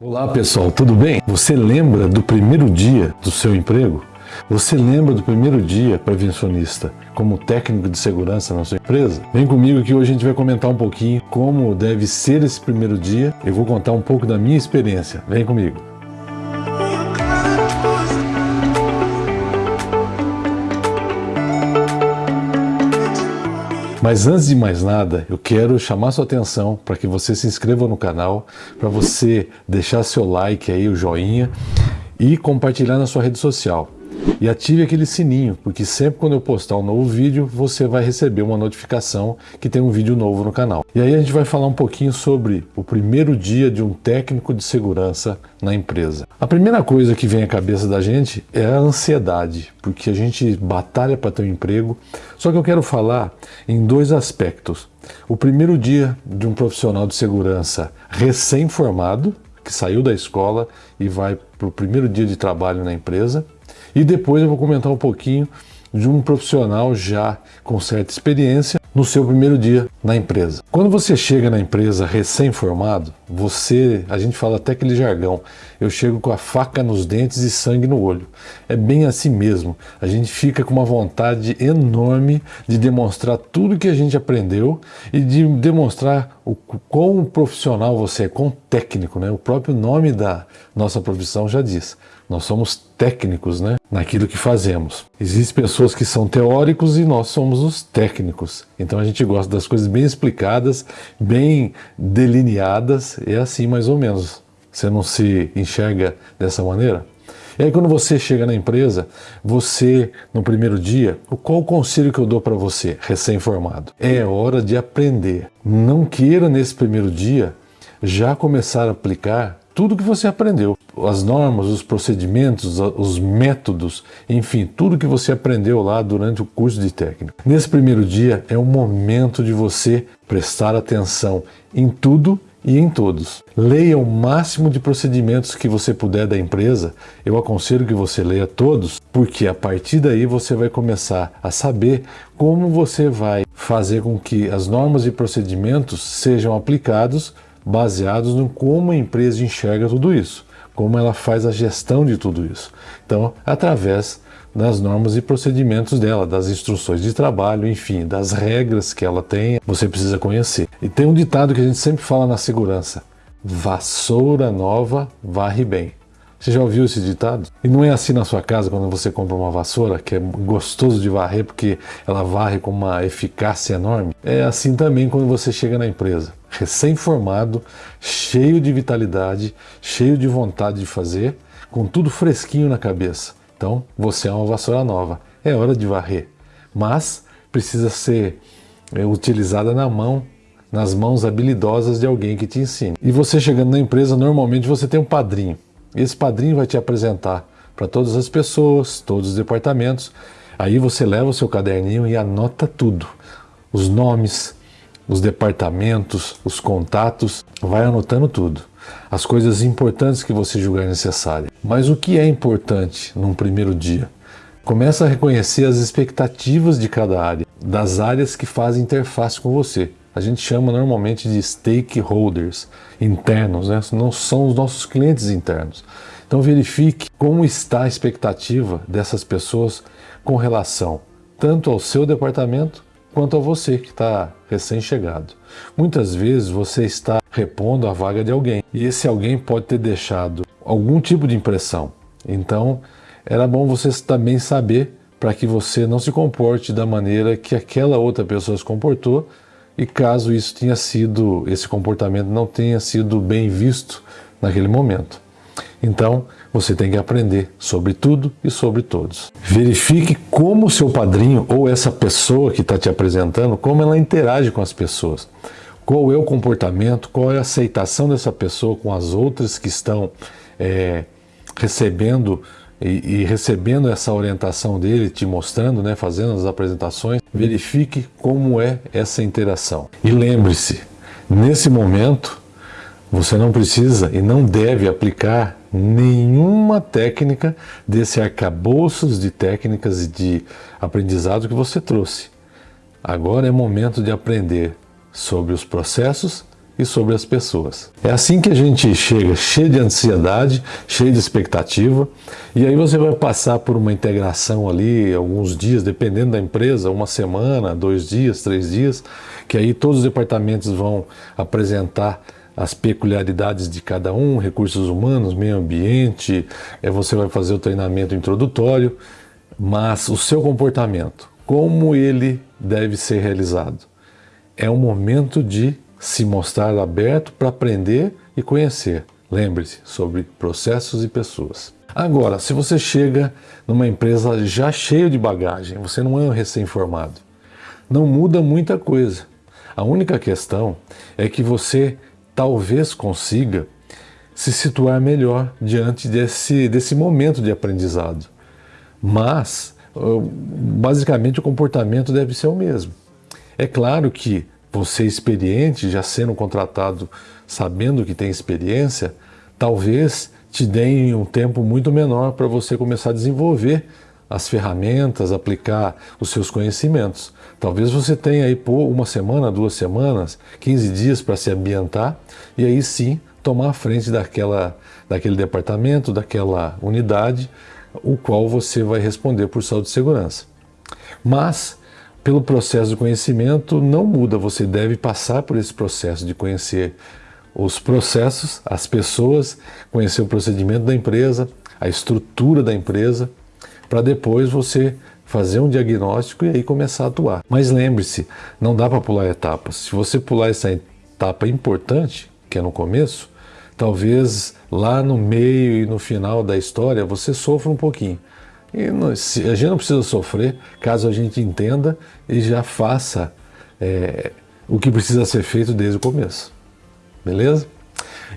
Olá pessoal, tudo bem? Você lembra do primeiro dia do seu emprego? Você lembra do primeiro dia prevencionista como técnico de segurança na sua empresa? Vem comigo que hoje a gente vai comentar um pouquinho como deve ser esse primeiro dia. Eu vou contar um pouco da minha experiência. Vem comigo. Mas antes de mais nada, eu quero chamar sua atenção para que você se inscreva no canal, para você deixar seu like aí, o joinha e compartilhar na sua rede social. E ative aquele sininho, porque sempre quando eu postar um novo vídeo, você vai receber uma notificação que tem um vídeo novo no canal. E aí a gente vai falar um pouquinho sobre o primeiro dia de um técnico de segurança na empresa. A primeira coisa que vem à cabeça da gente é a ansiedade, porque a gente batalha para ter um emprego. Só que eu quero falar em dois aspectos. O primeiro dia de um profissional de segurança recém-formado, que saiu da escola e vai para o primeiro dia de trabalho na empresa, e depois eu vou comentar um pouquinho de um profissional já com certa experiência no seu primeiro dia na empresa. Quando você chega na empresa recém-formado, você, a gente fala até aquele jargão, eu chego com a faca nos dentes e sangue no olho. É bem assim mesmo. A gente fica com uma vontade enorme de demonstrar tudo que a gente aprendeu e de demonstrar o quão profissional você é, quão técnico, né? O próprio nome da nossa profissão já diz. Nós somos técnicos né, naquilo que fazemos. Existem pessoas que são teóricos e nós somos os técnicos. Então a gente gosta das coisas bem explicadas, bem delineadas, é assim mais ou menos. Você não se enxerga dessa maneira? E aí quando você chega na empresa, você, no primeiro dia, qual o conselho que eu dou para você, recém-formado? É hora de aprender. Não queira nesse primeiro dia já começar a aplicar tudo que você aprendeu, as normas, os procedimentos, os métodos, enfim, tudo que você aprendeu lá durante o curso de técnico. Nesse primeiro dia é o momento de você prestar atenção em tudo e em todos. Leia o máximo de procedimentos que você puder da empresa. Eu aconselho que você leia todos, porque a partir daí você vai começar a saber como você vai fazer com que as normas e procedimentos sejam aplicados baseados no como a empresa enxerga tudo isso, como ela faz a gestão de tudo isso. Então, através das normas e procedimentos dela, das instruções de trabalho, enfim, das regras que ela tem, você precisa conhecer. E tem um ditado que a gente sempre fala na segurança, vassoura nova varre bem. Você já ouviu esse ditado? E não é assim na sua casa quando você compra uma vassoura, que é gostoso de varrer porque ela varre com uma eficácia enorme? É assim também quando você chega na empresa, recém-formado, cheio de vitalidade, cheio de vontade de fazer, com tudo fresquinho na cabeça. Então, você é uma vassoura nova. É hora de varrer. Mas precisa ser é, utilizada na mão nas mãos habilidosas de alguém que te ensine. E você chegando na empresa, normalmente você tem um padrinho. Esse padrinho vai te apresentar para todas as pessoas, todos os departamentos. Aí você leva o seu caderninho e anota tudo. Os nomes, os departamentos, os contatos, vai anotando tudo. As coisas importantes que você julgar necessárias. Mas o que é importante num primeiro dia? Começa a reconhecer as expectativas de cada área, das áreas que fazem interface com você a gente chama normalmente de stakeholders internos, né? não são os nossos clientes internos. Então verifique como está a expectativa dessas pessoas com relação tanto ao seu departamento quanto a você que está recém-chegado. Muitas vezes você está repondo a vaga de alguém e esse alguém pode ter deixado algum tipo de impressão. Então era bom você também saber para que você não se comporte da maneira que aquela outra pessoa se comportou e caso isso tenha sido, esse comportamento não tenha sido bem visto naquele momento. Então, você tem que aprender sobre tudo e sobre todos. Verifique como o seu padrinho ou essa pessoa que está te apresentando, como ela interage com as pessoas. Qual é o comportamento, qual é a aceitação dessa pessoa com as outras que estão é, recebendo e, e, recebendo essa orientação dele, te mostrando, né, fazendo as apresentações, verifique como é essa interação. E lembre-se, nesse momento, você não precisa e não deve aplicar nenhuma técnica desse arcabouços de técnicas e de aprendizado que você trouxe. Agora é momento de aprender sobre os processos e sobre as pessoas. É assim que a gente chega cheio de ansiedade, cheio de expectativa, e aí você vai passar por uma integração ali, alguns dias, dependendo da empresa, uma semana, dois dias, três dias, que aí todos os departamentos vão apresentar as peculiaridades de cada um, recursos humanos, meio ambiente, é, você vai fazer o treinamento introdutório, mas o seu comportamento, como ele deve ser realizado? É um momento de se mostrar aberto para aprender e conhecer. Lembre-se sobre processos e pessoas. Agora, se você chega numa empresa já cheia de bagagem, você não é um recém-formado, não muda muita coisa. A única questão é que você talvez consiga se situar melhor diante desse, desse momento de aprendizado. Mas, basicamente, o comportamento deve ser o mesmo. É claro que você experiente, já sendo contratado, sabendo que tem experiência, talvez te deem um tempo muito menor para você começar a desenvolver as ferramentas, aplicar os seus conhecimentos. Talvez você tenha aí por uma semana, duas semanas, 15 dias para se ambientar e aí sim tomar a frente daquela, daquele departamento, daquela unidade, o qual você vai responder por saúde e segurança. Mas, pelo processo de conhecimento, não muda, você deve passar por esse processo de conhecer os processos, as pessoas, conhecer o procedimento da empresa, a estrutura da empresa, para depois você fazer um diagnóstico e aí começar a atuar. Mas lembre-se, não dá para pular etapas. Se você pular essa etapa importante, que é no começo, talvez lá no meio e no final da história você sofra um pouquinho. E não, a gente não precisa sofrer caso a gente entenda e já faça é, o que precisa ser feito desde o começo. Beleza?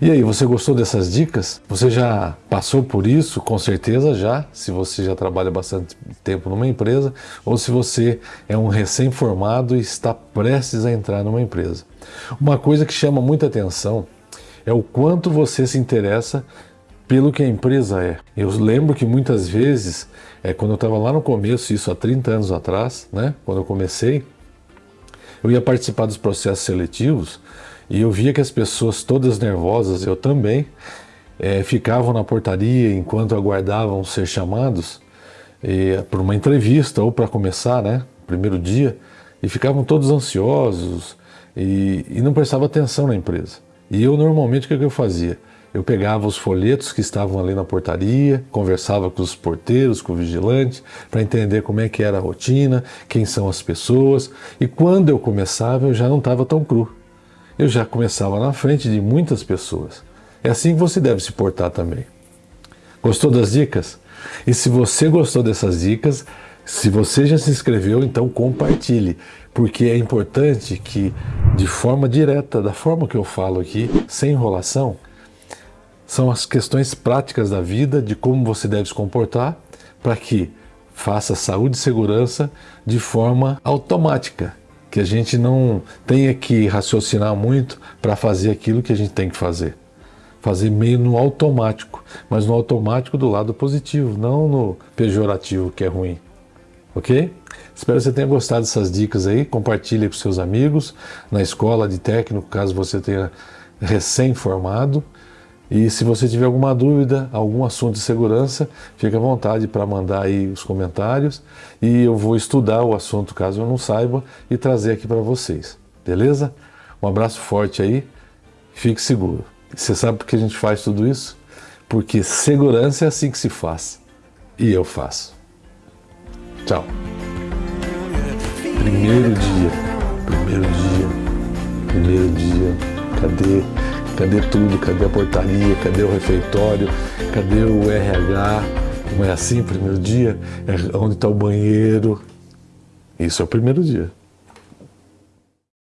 E aí, você gostou dessas dicas? Você já passou por isso? Com certeza já, se você já trabalha bastante tempo numa empresa ou se você é um recém-formado e está prestes a entrar numa empresa. Uma coisa que chama muita atenção é o quanto você se interessa pelo que a empresa é. Eu lembro que muitas vezes, é, quando eu estava lá no começo, isso há 30 anos atrás, né, quando eu comecei, eu ia participar dos processos seletivos e eu via que as pessoas todas nervosas, eu também, é, ficavam na portaria enquanto aguardavam ser chamados é, para uma entrevista ou para começar, né, primeiro dia, e ficavam todos ansiosos e, e não prestavam atenção na empresa. E eu normalmente o que, que eu fazia? Eu pegava os folhetos que estavam ali na portaria, conversava com os porteiros, com o vigilante, para entender como é que era a rotina, quem são as pessoas. E quando eu começava, eu já não estava tão cru eu já começava na frente de muitas pessoas. É assim que você deve se portar também. Gostou das dicas? E se você gostou dessas dicas, se você já se inscreveu, então compartilhe, porque é importante que de forma direta, da forma que eu falo aqui, sem enrolação, são as questões práticas da vida, de como você deve se comportar, para que faça saúde e segurança de forma automática, que a gente não tenha que raciocinar muito para fazer aquilo que a gente tem que fazer. Fazer meio no automático, mas no automático do lado positivo, não no pejorativo que é ruim. Ok? Espero que você tenha gostado dessas dicas aí. Compartilhe com seus amigos, na escola de técnico, caso você tenha recém-formado. E se você tiver alguma dúvida, algum assunto de segurança, fique à vontade para mandar aí os comentários e eu vou estudar o assunto caso eu não saiba e trazer aqui para vocês. Beleza? Um abraço forte aí, fique seguro. Você sabe por que a gente faz tudo isso? Porque segurança é assim que se faz. E eu faço. Tchau. Primeiro dia, primeiro dia, primeiro dia. Cadê? Cadê tudo? Cadê a portaria? Cadê o refeitório? Cadê o RH? Não é assim, primeiro dia? É onde está o banheiro? Isso é o primeiro dia.